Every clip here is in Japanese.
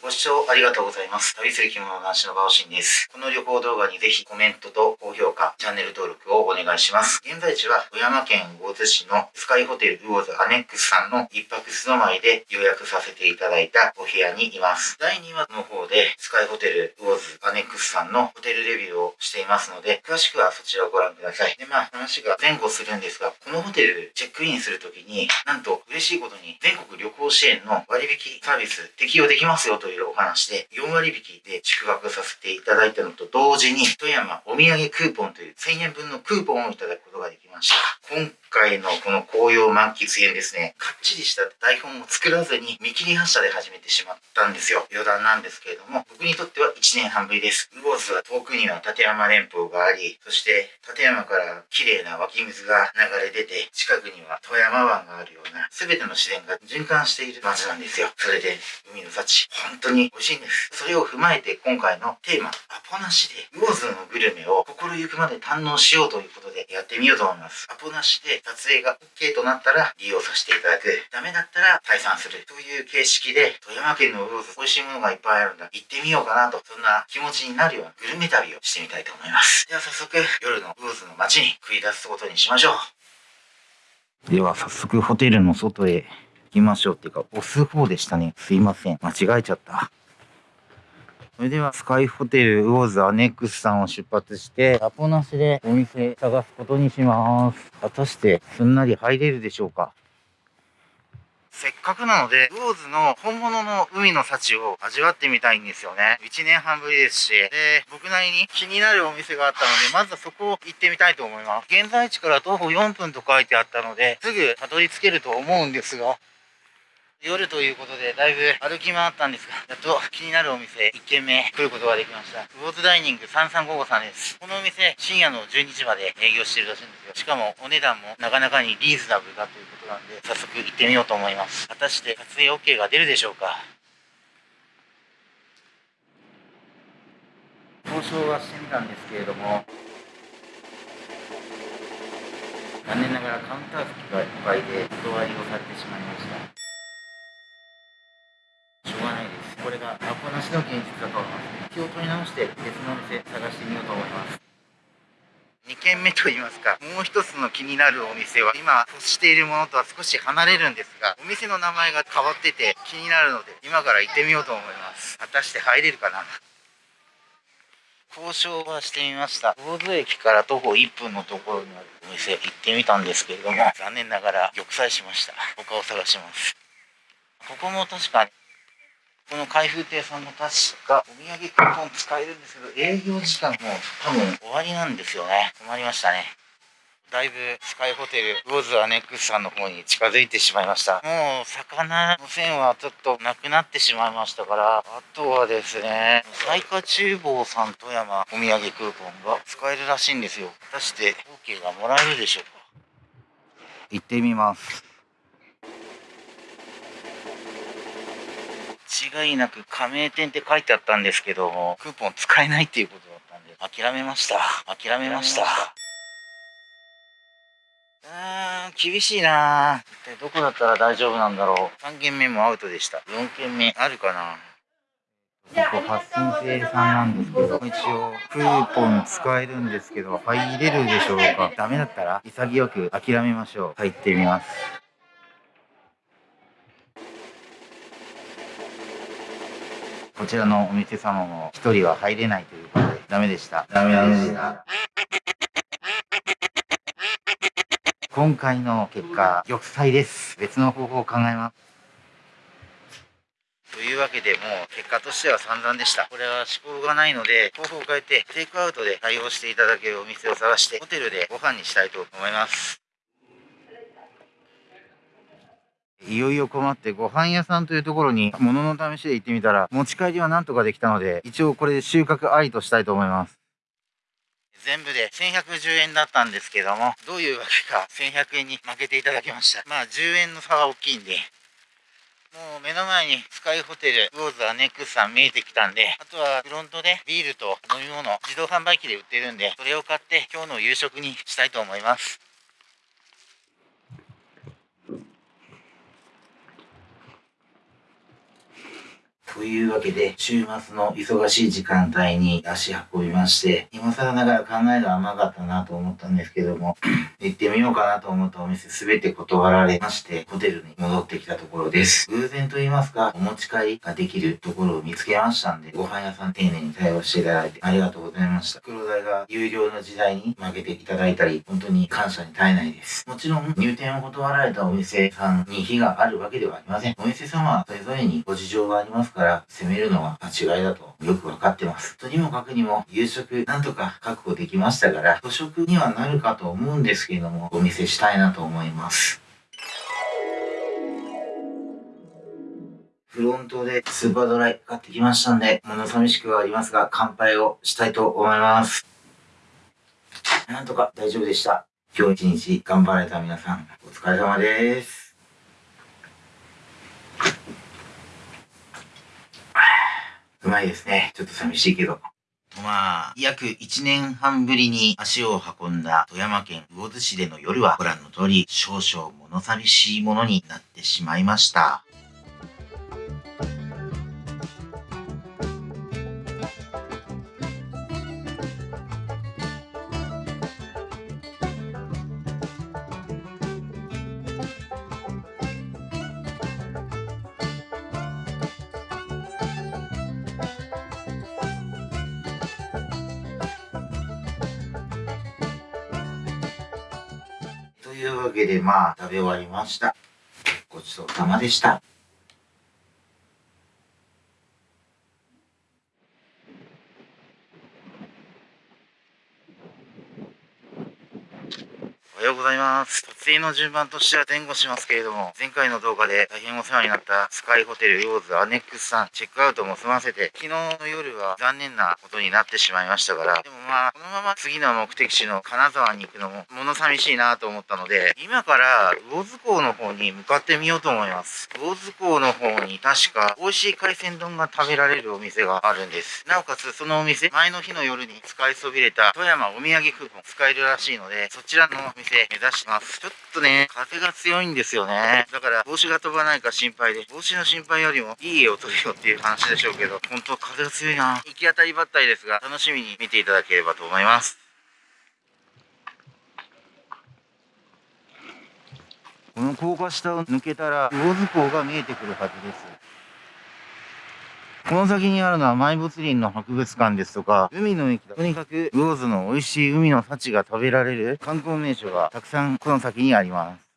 ご視聴ありがとうございます。旅する着物男子のバオシンです。この旅行動画にぜひコメントと高評価、チャンネル登録をお願いします。現在地は富山県魚津市のスカイホテルウォーズアネックスさんの一泊素泊まりで予約させていただいたお部屋にいます。第2話の方でスカイホテルウォーズアネックスさんのホテルレビューをしていますので、詳しくはそちらをご覧ください。で、まあ話が前後するんですが、このホテルチェックインするときに、なんと嬉しいことに全国旅行支援の割引サービス適用できますよというお話で、4割引きで宿泊させていただいたのと同時に、富山お土産クーポンという1000円分のクーポンをいただくことができました。今回のこの紅葉満喫編ですね、かっちりした台本を作らずに見切り発車で始めてしまったんですよ。余談なんですけれども、僕にとっては1年半ぶりです。ウォーズは遠くには立山連峰があり、そして立山から綺麗な湧き水が流れ出て、近くには富山湾があるような、全ての自然が循環している街なんですよ。それで、海の幸、本当に美味しいんです。それを踏まえて今回のテーマ、アポなしで、ウォーズのグルメを心ゆくまで堪能しようということでやってみようと思います。アポなしで撮影が OK となったら利用させていただく。ダメだったら退散する。という形式で、富山県の美味しいものがいっぱいあるんだ。行ってみようかなと、そんな気持ちになるようなグルメ旅をしてみたいと思います。では早速、夜のウォーズの街に繰り出すことにしましょう。では早速ホテルの外へ行きましょうっていうか、押す方でしたね。すいません。間違えちゃった。それではスカイホテルウォーズアネックスさんを出発して、アポなしでお店探すことにします。果たしてすんなり入れるでしょうか？せっかくなので、ウォーズの本物の海の幸を味わってみたいんですよね。1年半ぶりですし、で、僕なりに気になるお店があったので、まずはそこを行ってみたいと思います。現在地から徒歩4分と書いてあったので、すぐたどり着けると思うんですが、夜ということで、だいぶ歩き回ったんですが、やっと気になるお店、1軒目来ることができました。ウォーズダイニング3355さんです。このお店、深夜の12時まで営業してるらしいんですよ。しかも、お値段もなかなかにリーズナブルだということなんで、早速行ってみようと思います。果たして撮影 OK が出るでしょうか？交渉はしてみたんですけれども、残念ながらカウンター席がいっぱいで断りをされてしまいました。しょうがないですこれがアポなしの現実だと思います気を取り直して別のお店探してみようと思います2軒目といいますかもう一つの気になるお店は今欲しているものとは少し離れるんですがお店の名前が変わってて気になるので今から行ってみようと思います。果たして入れるかな？交渉はしてみました。魚津駅から徒歩1分のところにあるお店行ってみたんですけれども残念ながら玉砕しました。他を探します。ここも確かこの開封亭さんも確かお土産クーポン使えるんですけど、営業時間も多分終わりなんですよね。困りましたね。だいぶスカイホテルウォーズアネックスさんの方に近づいてしまいました。もう魚の線はちょっとなくなってしまいましたから、あとはですね、最下厨房さん富山お土産クーポンが使えるらしいんですよ。果たして OK がもらえるでしょうか？行ってみます。違いなく加盟店って書いてあったんですけども、クーポン使えないっていうことだったんで、諦めました。諦めました。うーん、厳しいな一体どこだったら大丈夫なんだろう。3軒目もアウトでした。4軒目あるかなここ発信生さんなんですけど、一応クーポン使えるんですけど、入れるでしょうかダメだったら潔く諦めましょう。入ってみます。こちらのお店様も一人は入れないということで、ダメでした。ダメでした。今回の結果、玉砕です。別の方法を考えます。というわけでもう結果としては散々でした。これは思考がないので、方法を変えてテイクアウトで対応していただけるお店を探してホテルでご飯にしたいと思います。いよいよ困ってご飯屋さんというところに物の試しで行ってみたら持ち帰りはなんとかできたので一応これで収穫ありとしたいと思います。全部で1110円だったんですけどもどういうわけか1100円に負けていただきましたまあ10円の差は大きいんでもう目の前にスカイホテルウォーズアネックスさん見えてきたんであとはフロントでビールと飲み物自動販売機で売ってるんでそれを買って今日の夕食にしたいと思いますというわけで、週末の忙しい時間帯に足運びまして、今更ながら考えが甘かったなと思ったんですけども、行ってみようかなと思ったお店すべて断られまして、ホテルに戻ってきたところです。偶然と言いますか、お持ち帰りができるところを見つけましたんで、ご飯屋さん丁寧に対応していただいてありがとうございました。黒代が有料の時代に負けていただいたり、本当に感謝に絶えないです。もちろん、入店を断られたお店さんに非があるわけではありません。お店様はそれぞれにご事情がありますから、責めるのは間違いだとよくわかってます。とにもかくにも、夕食なんとか確保できましたから、土食にはなるかと思うんですけれども、お見せしたいなと思います。フロントでスーパードライ買ってきましたんで、物寂しくはありますが、乾杯をしたいと思います。なんとか大丈夫でした。今日一日頑張られた皆さん、お疲れ様です。うまいですね。ちょっと寂しいけど。まあ、約1年半ぶりに足を運んだ富山県魚津市での夜はご覧の通り少々物寂しいものになってしまいました。まあ、食べ終わりました。ごちそうさまでした。おはようございます。撮影の順番としては前後しますけれども、前回の動画で大変お世話になったスカイホテルヨーズアネックスさん、チェックアウトも済ませて、昨日の夜は残念なことになってしまいましたから、でもまあ、このまま次の目的地の金沢に行くのも物寂しいなと思ったので、今から魚津港の方に向かってみようと思います。魚津港の方に確か美味しい海鮮丼が食べられるお店があるんです。なおかつそのお店、前の日の夜に使いそびれた富山お土産クーポン使えるらしいので、そちらのお店て目指します。ちょっとね、風が強いんですよね。だから帽子が飛ばないか心配で、帽子の心配よりもいい絵を撮るよっていう話でしょうけど、本当風が強いな。行き当たりばったりですが、楽しみに見ていただければと思います。この高架下を抜けたら、魚津港が見えてくるはずです。この先にあるのは埋没林の博物館ですとか、海の駅だ。とにかく、魚津の美味しい海の幸が食べられる観光名所がたくさんこの先にあります。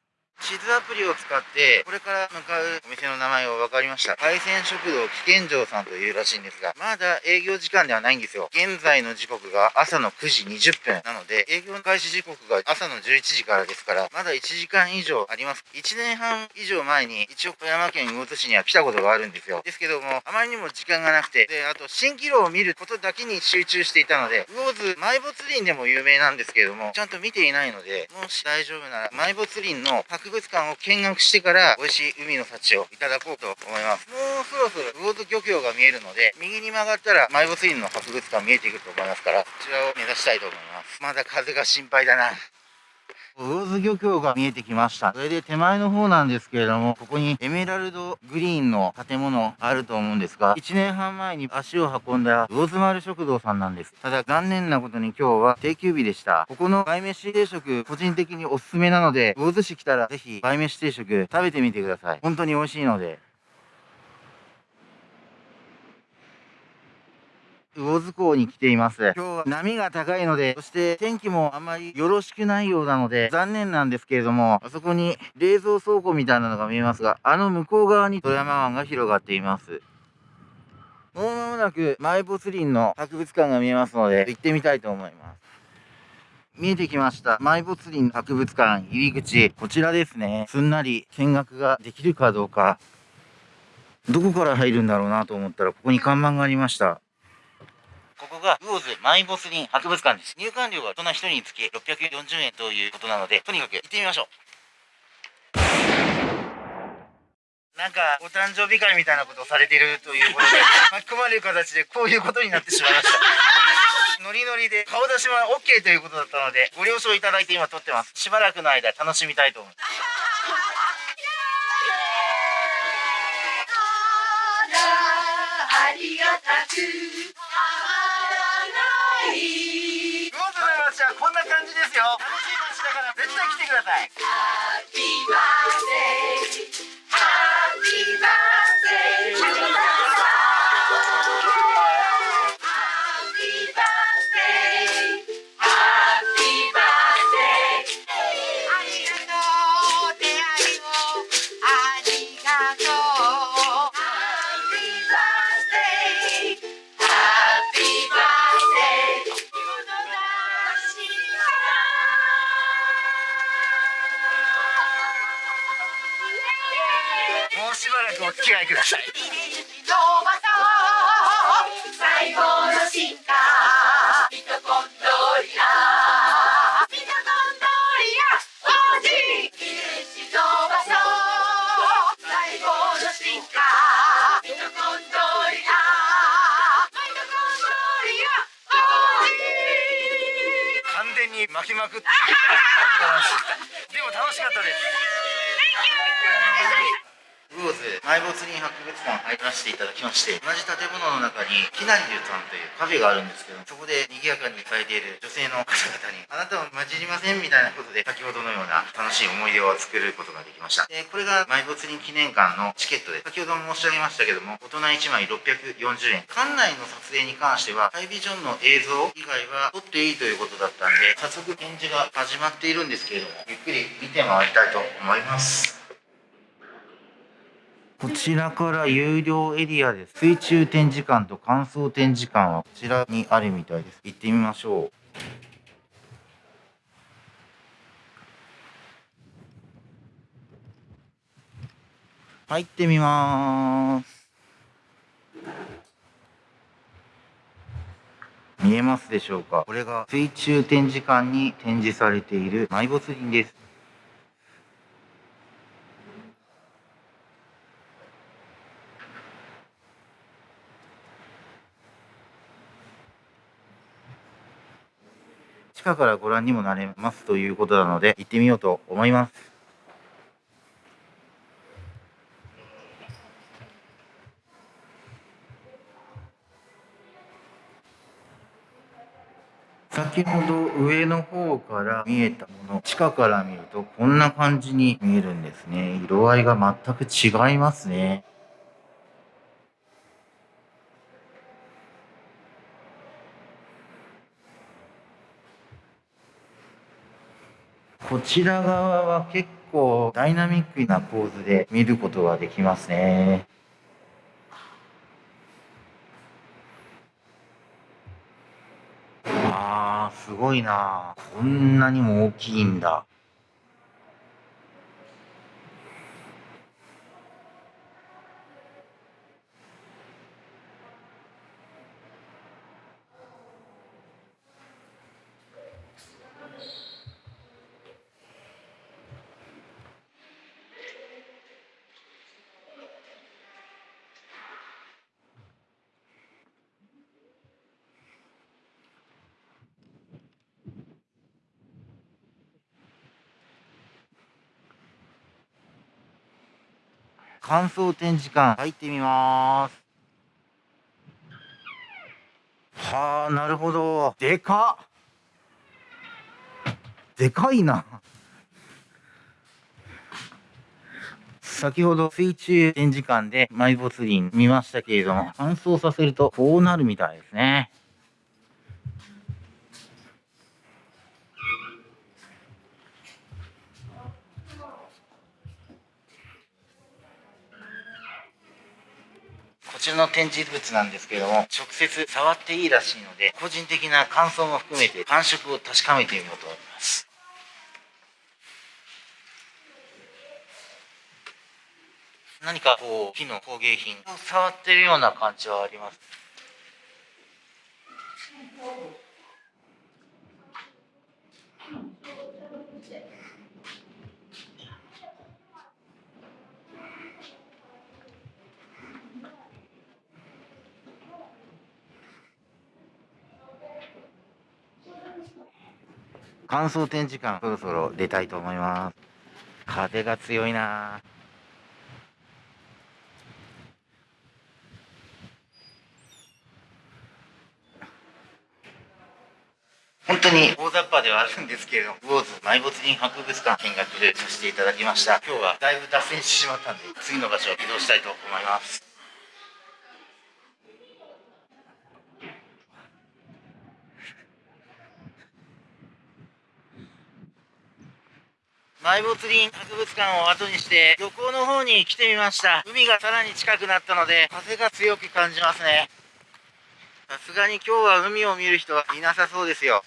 地図アプリを使って、これから向かうお店の名前を分かりました。海鮮食堂危険城さんというらしいんですが、まだ営業時間ではないんですよ。現在の時刻が朝の9時20分なので、営業開始時刻が朝の11時からですから、まだ1時間以上あります。1年半以上前に、一応富山県魚津市には来たことがあるんですよ。ですけども、あまりにも時間がなくて、で、あと、蜃気楼を見ることだけに集中していたので、魚津埋没林でも有名なんですけれども、ちゃんと見ていないので、もし大丈夫なら、埋没林の博博物館を見学してから美味しい海の幸をいただこうと思います。もうそろそろ魚津漁協が見えるので、右に曲がったら埋没院の博物館見えてくると思いますから、こちらを目指したいと思います。まだ風が心配だな。魚津漁協が見えてきました。それで手前の方なんですけれども、ここにエメラルドグリーンの建物あると思うんですが、1年半前に足を運んだ魚津丸食堂さんなんです。ただ残念なことに今日は定休日でした。ここの梅飯定食、個人的におすすめなので、魚津市来たらぜひ梅飯定食食べてみてください。本当に美味しいので。魚津港に来ています。今日は波が高いので、そして天気もあまりよろしくないようなので、残念なんですけれども、あそこに冷蔵倉庫みたいなのが見えますが、あの向こう側に富山湾が広がっています。もう間もなく埋没林の博物館が見えますので、行ってみたいと思います。見えてきました。埋没林博物館入り口。こちらですね。すんなり見学ができるかどうか。どこから入るんだろうなと思ったら、ここに看板がありました。ここが魚津マイボスリン博物館です。入館料が大人1人につき640円ということなので、とにかく行ってみましょう。なんか、お誕生日会みたいなことをされているということで、巻き込まれる形でこういうことになってしまいました。ノリノリで顔出しは OK ということだったので、ご了承いただいて今撮ってます。しばらくの間楽しみたいと思います。ありがたくい。魚津の街はこんな感じですよ。楽しい街だから絶対来てください。ハッピーバースデー。ハッピーバースデーいください。完全に巻きまくってでも楽しかったです。埋没林博物館入らせていただきまして同じ建物の中にきなりゅうさんというカフェがあるんですけどそこで賑やかにされている女性の方々にあなたは混じりませんみたいなことで先ほどのような楽しい思い出を作ることができました。でこれが埋没林記念館のチケットで先ほども申し上げましたけども大人1枚640円。館内の撮影に関してはハイビジョンの映像以外は撮っていいということだったんで早速展示が始まっているんですけれどもゆっくり見て回りたいと思います。こちらから有料エリアです。水中展示館と乾燥展示館はこちらにあるみたいです。行ってみましょう。入ってみます。見えますでしょうか？これが水中展示館に展示されている埋没林です。地下からご覧にもなれますということなので行ってみようと思います。先ほど上の方から見えたもの地下から見るとこんな感じに見えるんですね色合いが全く違いますねこちら側は結構ダイナミックな構図で見ることができますね。あー、すごいな。こんなにも大きいんだ。乾燥展示館入ってみます。はあ、なるほど。でか。でかいな。先ほど水中展示館で埋没林見ましたけれども、乾燥させるとこうなるみたいですね。こちらの展示物なんですけども、直接触っていいらしいので、個人的な感想も含めて感触を確かめてみようと思います。何かこう、木の工芸品を触ってるような感じはあります。乾燥展示館そろそろ出たいと思います風が強いな本当に大雑把ではあるんですけれども、ウォーズ埋没人博物館見学させていただきました。今日はだいぶ脱線してしまったんで、次の場所を移動したいと思います。埋没林博物館を後にして漁港の方に来てみました。海がさらに近くなったので風が強く感じますね。さすがに今日は海を見る人はいなさそうですよ。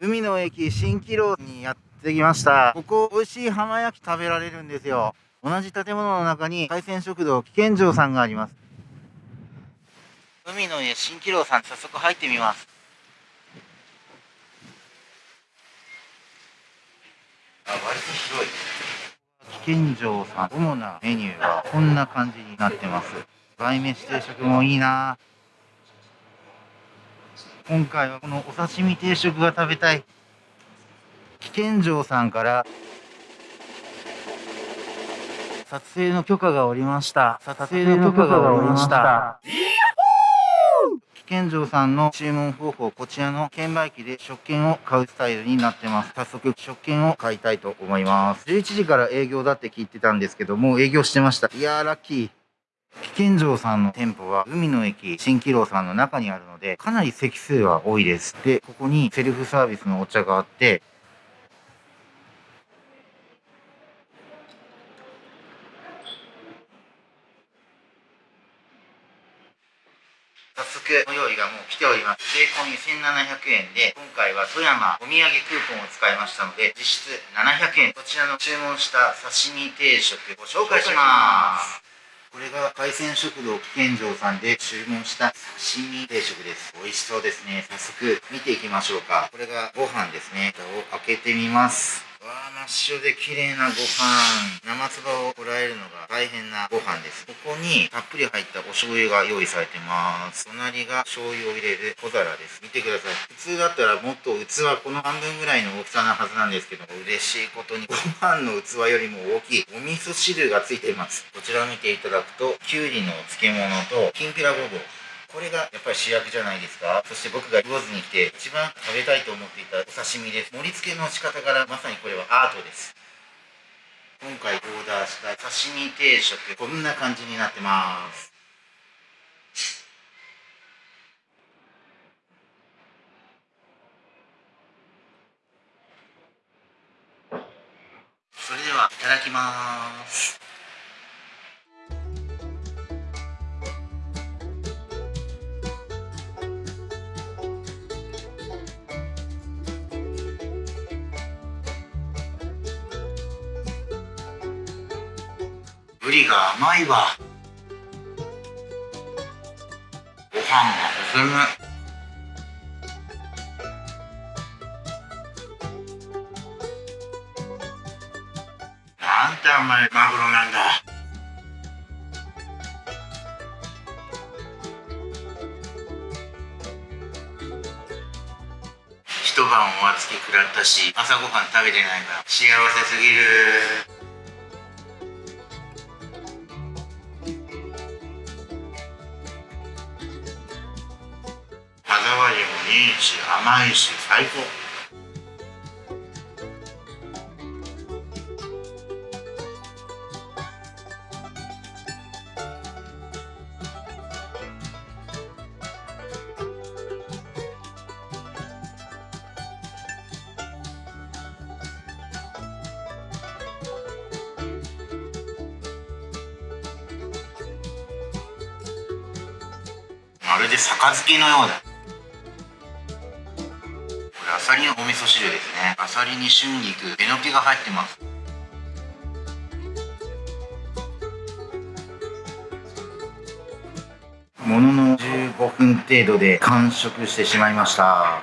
海の駅蜃気楼にやってきました。ここ美味しい浜焼き食べられるんですよ。同じ建物の中に海鮮食堂危険城さんがあります。海の家蜃気楼さん早速入ってみます。割と広い。危険城さん主なメニューはこんな感じになってます。売飯定食もいいな。今回はこのお刺身定食が食べたい。危険城さんから撮影の許可がおりました。撮影の許可がおりました。健城さんの注文方法こちらの券売機で食券を買うスタイルになってます。早速食券を買いたいと思います。11時から営業だって聞いてたんですけどもう営業してました。いやーラッキー。危険城さんの店舗は海の駅蜃気楼さんの中にあるのでかなり席数は多いです。で、ここにセルフサービスのお茶があって早速ご用意がもう来ております。税込み1700円で、今回は富山お土産クーポンを使いましたので、実質700円。こちらの注文した刺身定食ご紹介します。これが海鮮食堂危険城さんで注文した刺身定食です。美味しそうですね。早速見ていきましょうか。これがご飯ですね。蓋を開けてみます。わあ、真っ白で綺麗なご飯。生唾をこらえるのが大変なご飯です。ここにたっぷり入ったお醤油が用意されてます。隣が醤油を入れる小皿です。見てください。普通だったらもっと器この半分ぐらいの大きさなはずなんですけど、嬉しいことにご飯の器よりも大きいお味噌汁がついています。こちらを見ていただくと、きゅうりの漬物ときんぴらごぼう。これがやっぱり主役じゃないですか。そして僕が魚津に来て一番食べたいと思っていたお刺身です。盛り付けの仕方からまさにこれはアートです。今回オーダーした刺身定食こんな感じになってます。それではいただきます。ブリが甘いわ。ご飯が進む。なんて甘いマグロなんだ。一晩お預け食らったし朝ごはん食べてないから幸せすぎる。いいし甘いし最高。まるで杯のようだ。噌汁ですね。アサリに春菊。えのきが入ってます。ものの15分程度で完食してしまいました。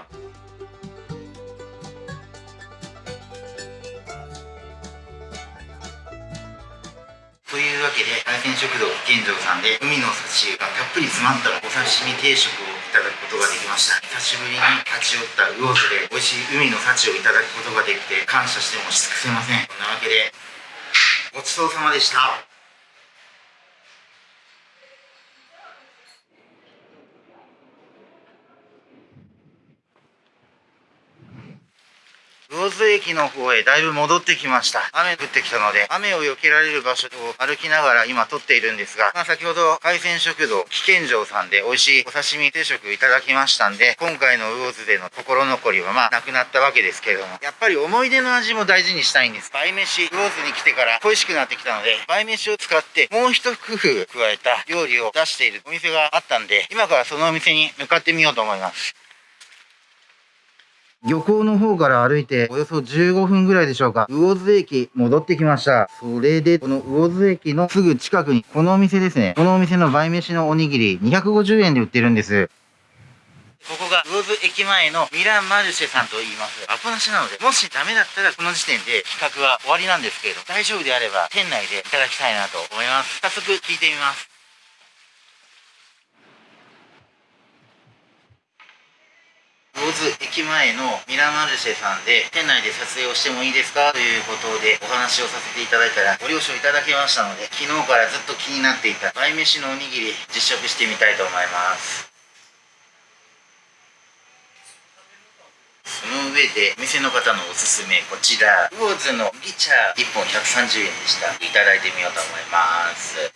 というわけで海鮮食堂健城さんで海の幸がたっぷり詰まったお刺身定食をただくことができました。久しぶりに立ち寄った魚津で美味しい海の幸をいただくことができて感謝してもし尽くせません。こんなわけでごちそうさまでした。魚津駅の方へだいぶ戻ってきました。雨降ってきたので、雨を避けられる場所を歩きながら今撮っているんですが、まあ、先ほど海鮮食堂、危険城さんで美味しいお刺身定食いただきましたんで、今回の魚津での心残りはまあなくなったわけですけれども、やっぱり思い出の味も大事にしたいんです。倍飯、魚津に来てから恋しくなってきたので、倍飯を使ってもう一工夫加えた料理を出しているお店があったんで、今からそのお店に向かってみようと思います。漁港の方から歩いておよそ15分ぐらいでしょうか。魚津駅戻ってきました。それで、この魚津駅のすぐ近くに、このお店ですね。このお店の倍飯のおにぎり250円で売ってるんです。ここが魚津駅前のミランマルシェさんと言います。アポなしなので、もしダメだったらこの時点で企画は終わりなんですけれど、大丈夫であれば店内でいただきたいなと思います。早速聞いてみます。魚津駅前のミラマルシェさんで店内で撮影をしてもいいですかということでお話をさせていただいたらご了承いただきましたので昨日からずっと気になっていた倍飯のおにぎり実食してみたいと思いますその上で店の方のおすすめこちら魚津の麦茶1本130円でしたいただいてみようと思います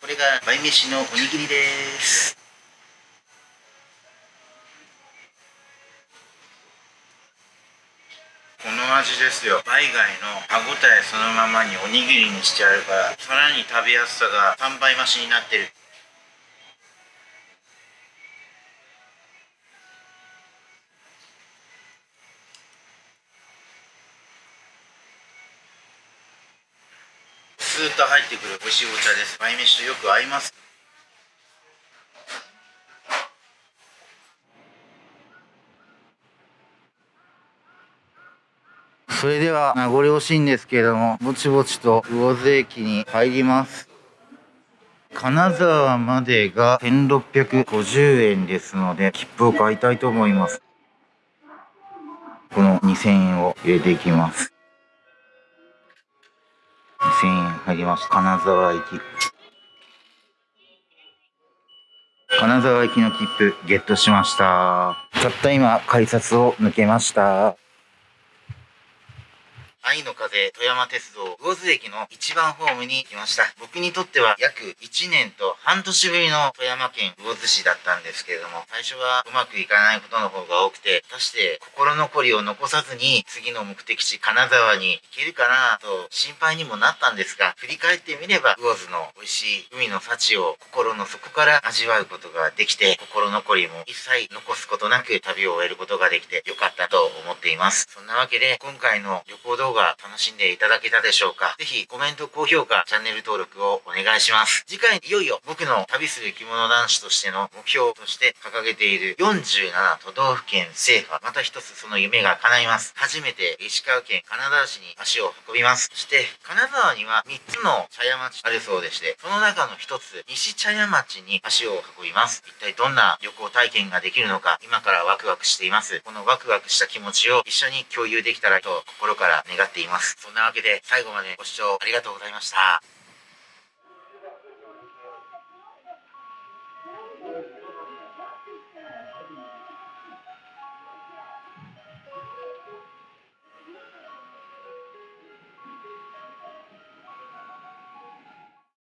これが倍飯のおにぎりですこの味ですよ。バイ貝の歯ごたえそのままにおにぎりにしてあるからさらに食べやすさが3倍増しになってる。スーッと入ってくる美味しいお茶です。米飯とよく合います。それでは名残惜しいんですけれどもぼちぼちと魚津駅に入ります。金沢までが1650円ですので切符を買いたいと思います。この2000円を入れていきます。2000円入りました。金沢駅。金沢駅の切符ゲットしました。たった今改札を抜けました。愛の風富山鉄道魚津駅の一番ホームに来ました。僕にとっては約1年と半年ぶりの富山県魚津市だったんですけれども、最初はうまくいかないことの方が多くて、果たして心残りを残さずに次の目的地金沢に行けるかなと心配にもなったんですが、振り返ってみれば魚津の美味しい海の幸を心の底から味わうことができて、心残りも一切残すことなく旅を終えることができてよかったと思っています。そんなわけで今回の旅行動画動画楽しんでいただけたでしょうかぜひコメント、高評価、チャンネル登録をお願いします。次回いよいよ僕の旅する着物男子としての目標として掲げている47都道府県制覇。また一つその夢が叶います。初めて石川県金沢市に足を運びます。そして金沢には3つの茶屋町あるそうでして、その中の1つ、西茶屋町に足を運びます。一体どんな旅行体験ができるのか、今からワクワクしています。このワクワクした気持ちを一緒に共有できたらと心から願願っています。そんなわけで最後までご視聴ありがとうございました。